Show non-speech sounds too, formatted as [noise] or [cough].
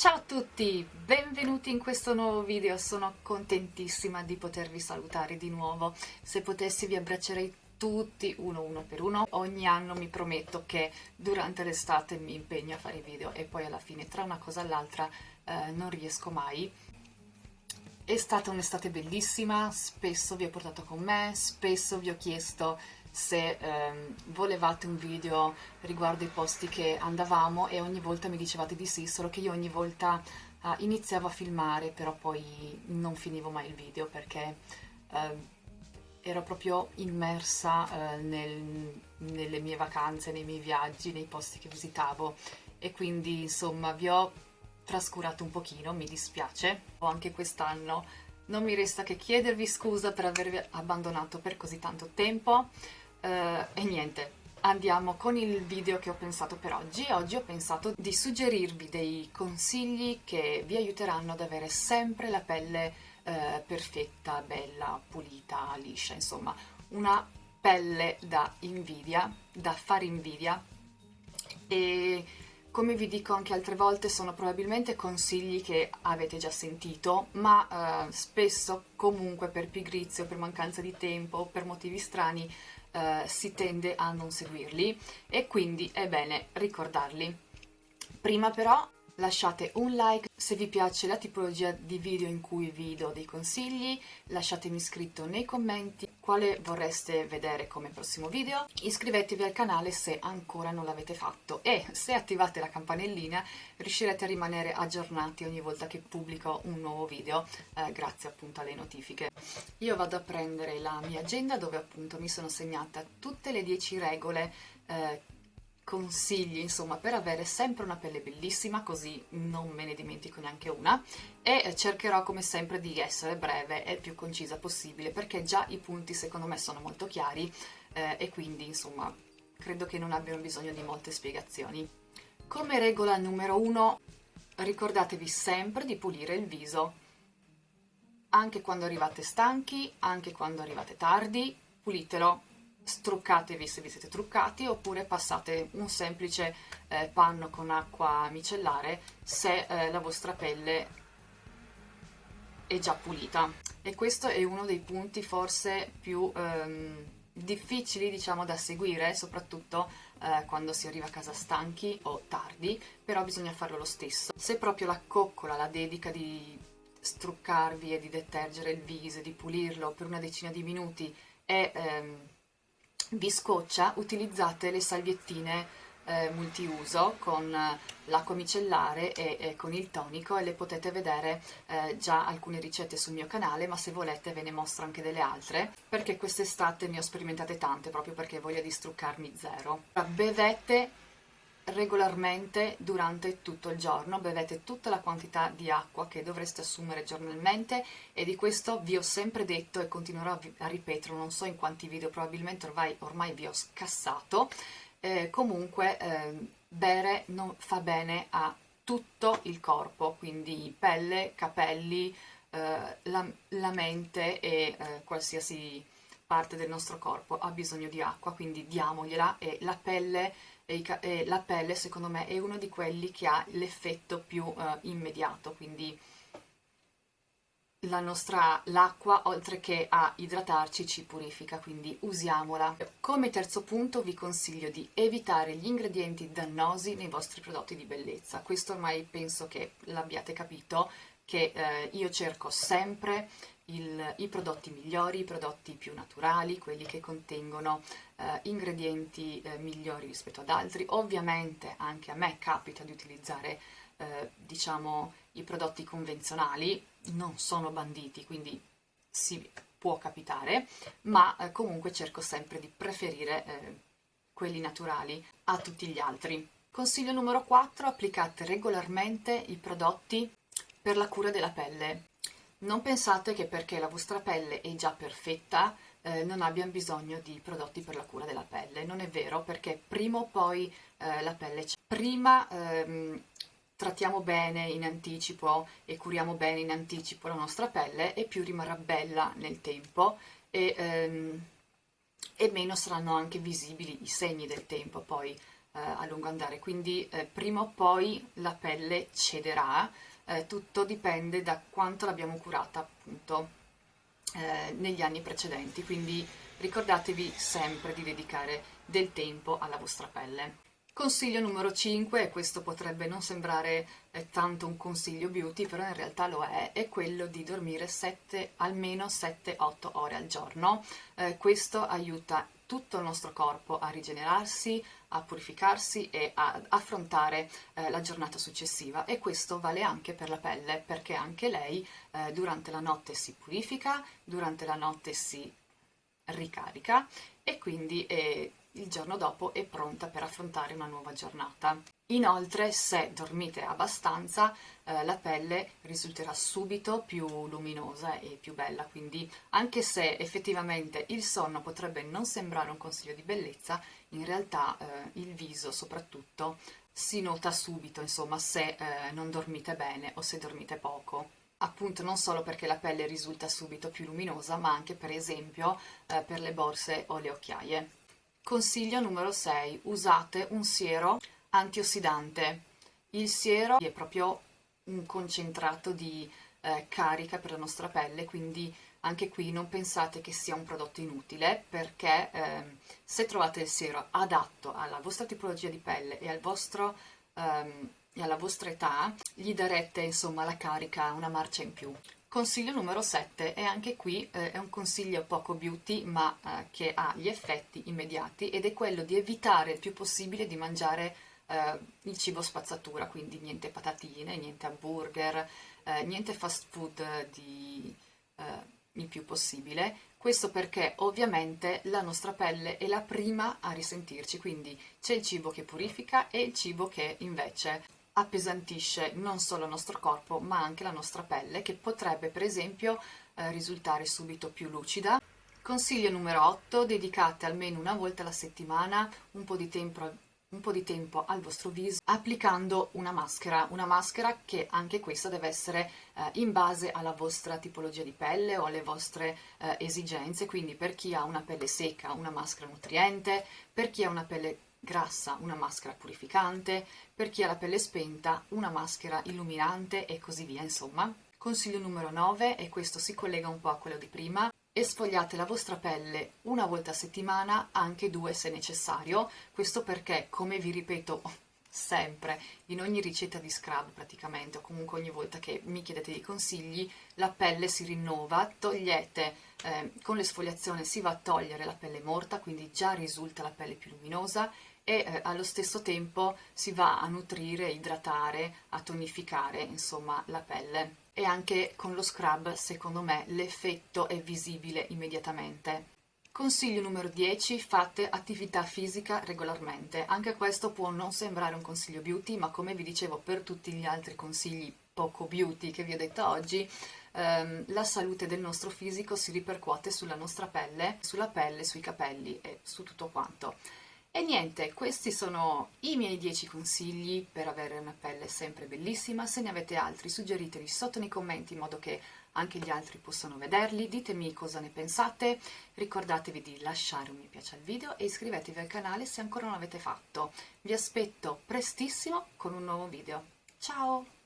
Ciao a tutti, benvenuti in questo nuovo video, sono contentissima di potervi salutare di nuovo. Se potessi vi abbraccerei tutti uno uno per uno. Ogni anno mi prometto che durante l'estate mi impegno a fare video e poi alla fine tra una cosa e l'altra eh, non riesco mai. È stata un'estate bellissima, spesso vi ho portato con me, spesso vi ho chiesto se ehm, volevate un video riguardo i posti che andavamo e ogni volta mi dicevate di sì, solo che io ogni volta eh, iniziavo a filmare, però poi non finivo mai il video perché eh, ero proprio immersa eh, nel, nelle mie vacanze, nei miei viaggi, nei posti che visitavo e quindi insomma vi ho trascurato un pochino, mi dispiace. Anche quest'anno non mi resta che chiedervi scusa per avervi abbandonato per così tanto tempo. Uh, e niente, andiamo con il video che ho pensato per oggi. Oggi ho pensato di suggerirvi dei consigli che vi aiuteranno ad avere sempre la pelle uh, perfetta, bella, pulita, liscia, insomma, una pelle da invidia, da fare invidia e come vi dico anche altre volte sono probabilmente consigli che avete già sentito, ma eh, spesso comunque per pigrizia, per mancanza di tempo, per motivi strani eh, si tende a non seguirli. E quindi è bene ricordarli. Prima però lasciate un like. Se vi piace la tipologia di video in cui vi do dei consigli, lasciatemi scritto nei commenti quale vorreste vedere come prossimo video, iscrivetevi al canale se ancora non l'avete fatto e se attivate la campanellina riuscirete a rimanere aggiornati ogni volta che pubblico un nuovo video eh, grazie appunto alle notifiche. Io vado a prendere la mia agenda dove appunto mi sono segnata tutte le 10 regole eh, consigli insomma per avere sempre una pelle bellissima così non me ne dimentico neanche una e cercherò come sempre di essere breve e più concisa possibile perché già i punti secondo me sono molto chiari eh, e quindi insomma credo che non abbiano bisogno di molte spiegazioni. Come regola numero uno ricordatevi sempre di pulire il viso anche quando arrivate stanchi, anche quando arrivate tardi, pulitelo struccatevi se vi siete truccati oppure passate un semplice eh, panno con acqua micellare se eh, la vostra pelle è già pulita. E questo è uno dei punti forse più ehm, difficili diciamo da seguire soprattutto eh, quando si arriva a casa stanchi o tardi però bisogna farlo lo stesso. Se proprio la coccola, la dedica di struccarvi e di detergere il viso, di pulirlo per una decina di minuti è ehm, vi scoccia utilizzate le salviettine eh, multiuso con eh, l'acqua micellare e, e, con il tonico e le potete vedere eh, già alcune ricette sul mio canale ma se volete ve ne mostro anche delle altre perché quest'estate ne ho sperimentate tante proprio perché voglio distruccarmi zero. Bevete regolarmente durante tutto il giorno, bevete tutta la quantità di acqua che dovreste assumere giornalmente e di questo vi ho sempre detto e continuerò a ripeterlo, non so in quanti video, probabilmente ormai, ormai vi ho scassato, eh, comunque eh, bere non fa bene a tutto il corpo, quindi pelle, capelli, eh, la, la, mente e eh, qualsiasi parte del nostro corpo ha bisogno di acqua, quindi diamogliela e la pelle e, e la pelle secondo me è uno di quelli che ha l'effetto più uh, immediato, quindi la nostra l'acqua oltre che a idratarci ci purifica quindi usiamola. Come terzo punto vi consiglio di evitare gli ingredienti dannosi nei vostri prodotti di bellezza. Questo ormai penso che l'abbiate capito che eh, io cerco sempre il, i prodotti migliori, i prodotti più naturali, quelli che contengono eh, ingredienti eh, migliori rispetto ad altri. Ovviamente anche a me capita di utilizzare eh, diciamo i prodotti convenzionali, non sono banditi, quindi si può capitare, ma eh, comunque cerco sempre di preferire eh, quelli naturali a tutti gli altri. Consiglio numero 4, applicate regolarmente i prodotti per la cura della pelle. Non pensate che perché la vostra pelle è già perfetta eh, non abbiano bisogno di prodotti per la cura della pelle. Non è vero perché prima o poi eh, la pelle c'è. Prima ehm, trattiamo bene in anticipo e curiamo bene in anticipo la nostra pelle e più rimarrà bella nel tempo e, ehm, e meno saranno anche visibili i segni del tempo poi eh, a lungo andare, quindi eh, prima o poi la pelle cederà, eh, tutto dipende da quanto l'abbiamo curata appunto eh, negli anni precedenti, quindi ricordatevi sempre di dedicare del tempo alla vostra pelle. Consiglio numero 5, e questo potrebbe non sembrare eh, tanto un consiglio beauty, però in realtà lo è, è quello di dormire 7, almeno 7-8 ore al giorno. Eh, questo aiuta tutto il nostro corpo a rigenerarsi, a purificarsi e a affrontare eh, la giornata successiva e questo vale anche per la pelle perché anche lei eh, durante la notte si purifica, durante la notte si ricarica e quindi eh, il giorno dopo è pronta per affrontare una nuova giornata. Inoltre, se dormite abbastanza, eh, la pelle risulterà subito più luminosa e più bella, quindi anche se effettivamente il sonno potrebbe non sembrare un consiglio di bellezza, in realtà eh, il viso soprattutto si nota subito, insomma, se eh, non dormite bene o se dormite poco appunto non solo perché la pelle risulta subito più luminosa, ma anche per esempio eh, per le borse o le occhiaie. Consiglio numero 6. Usate un siero antiossidante. Il siero è proprio un concentrato di eh, carica per la nostra pelle, quindi anche qui non pensate che sia un prodotto inutile perché eh, se trovate il siero adatto alla vostra tipologia di pelle e al vostro ehm, e alla vostra età gli darete insomma la carica una marcia in più. Consiglio numero 7 e anche qui eh, è un consiglio poco beauty ma eh, che ha gli effetti immediati ed è quello di evitare il più possibile di mangiare eh, il cibo spazzatura, quindi niente patatine, niente hamburger, eh, niente fast food di, eh, il più possibile. Questo perché ovviamente la nostra pelle è la prima a risentirci, quindi c'è il cibo che purifica e il cibo che invece appesantisce non solo il nostro corpo ma anche la nostra pelle che potrebbe per esempio eh, risultare subito più lucida. Consiglio numero 8, dedicate almeno una volta alla settimana un po' di tempo, un po di tempo al vostro viso applicando una maschera, una maschera che anche questa deve essere eh, in base alla vostra tipologia di pelle o alle vostre eh, esigenze, quindi per chi ha una pelle secca una maschera nutriente, per chi ha una pelle grassa una maschera purificante, per chi ha la pelle spenta una maschera illuminante e così via, insomma. Consiglio numero 9, e questo si collega un po' a quello di prima, esfogliate la vostra pelle una volta a settimana, anche due se necessario, questo perché, come vi ripeto [laughs] sempre, in ogni ricetta di scrub praticamente, o comunque ogni volta che mi chiedete dei consigli, la pelle si rinnova, togliete, eh, con l'esfoliazione si va a togliere la pelle morta, quindi già risulta la pelle più luminosa, e eh, allo stesso tempo si va a nutrire, idratare, a tonificare insomma la pelle e anche con lo scrub secondo me l'effetto è visibile immediatamente. Consiglio numero 10, fate attività fisica regolarmente. Anche questo può non sembrare un consiglio beauty, ma come vi dicevo per tutti gli altri consigli poco beauty che vi ho detto oggi, ehm, la salute del nostro fisico si ripercuote sulla nostra pelle, sulla pelle, sui capelli e su tutto quanto. E niente, questi sono i miei 10 consigli per avere una pelle sempre bellissima. Se ne avete altri suggeriteli sotto nei commenti in modo che anche gli altri possano vederli. Ditemi cosa ne pensate. Ricordatevi di lasciare un mi piace al video e iscrivetevi al canale se ancora non l'avete fatto. Vi aspetto prestissimo con un nuovo video. Ciao!